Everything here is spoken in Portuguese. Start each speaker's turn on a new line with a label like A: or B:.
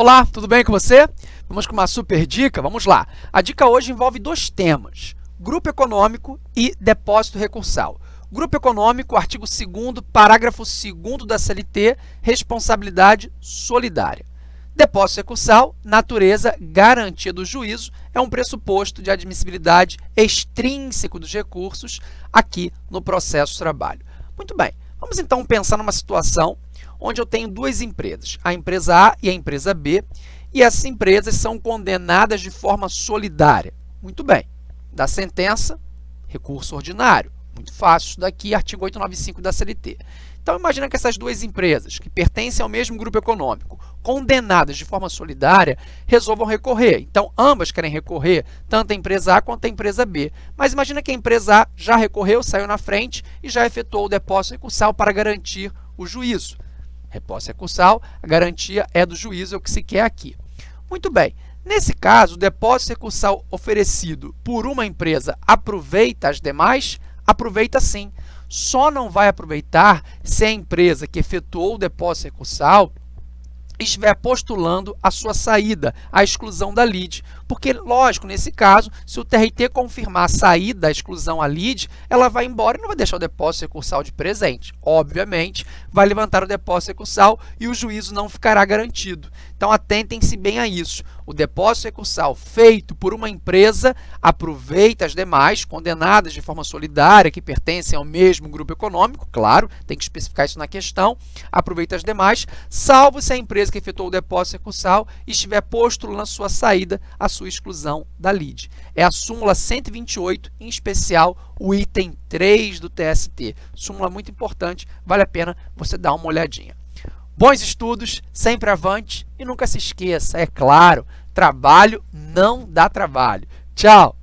A: Olá, tudo bem com você? Vamos com uma super dica? Vamos lá. A dica hoje envolve dois temas, grupo econômico e depósito recursal. Grupo econômico, artigo 2º, parágrafo 2 da CLT, responsabilidade solidária. Depósito recursal, natureza, garantia do juízo, é um pressuposto de admissibilidade extrínseco dos recursos aqui no processo de trabalho. Muito bem, vamos então pensar numa situação onde eu tenho duas empresas, a empresa A e a empresa B, e essas empresas são condenadas de forma solidária. Muito bem, da sentença, recurso ordinário. Muito fácil isso daqui, artigo 895 da CLT. Então, imagina que essas duas empresas, que pertencem ao mesmo grupo econômico, condenadas de forma solidária, resolvam recorrer. Então, ambas querem recorrer, tanto a empresa A quanto a empresa B. Mas imagina que a empresa A já recorreu, saiu na frente e já efetuou o depósito recursal para garantir o juízo. Repósito recursal, a garantia é do juízo, é o que se quer aqui. Muito bem, nesse caso, o depósito recursal oferecido por uma empresa aproveita as demais? Aproveita sim. Só não vai aproveitar se a empresa que efetuou o depósito recursal estiver postulando a sua saída, a exclusão da lead. Porque, lógico, nesse caso, se o TRT confirmar a saída da exclusão à lead, ela vai embora e não vai deixar o depósito recursal de presente. Obviamente, vai levantar o depósito recursal e o juízo não ficará garantido. Então, atentem-se bem a isso. O depósito recursal feito por uma empresa aproveita as demais, condenadas de forma solidária, que pertencem ao mesmo grupo econômico, claro, tem que especificar isso na questão, aproveita as demais, salvo se a empresa que efetuou o depósito recursal estiver postulando a sua saída, a sua exclusão da lide. É a súmula 128, em especial o item 3 do TST. Súmula muito importante, vale a pena você dar uma olhadinha. Bons estudos, sempre avante e nunca se esqueça, é claro, trabalho não dá trabalho. Tchau!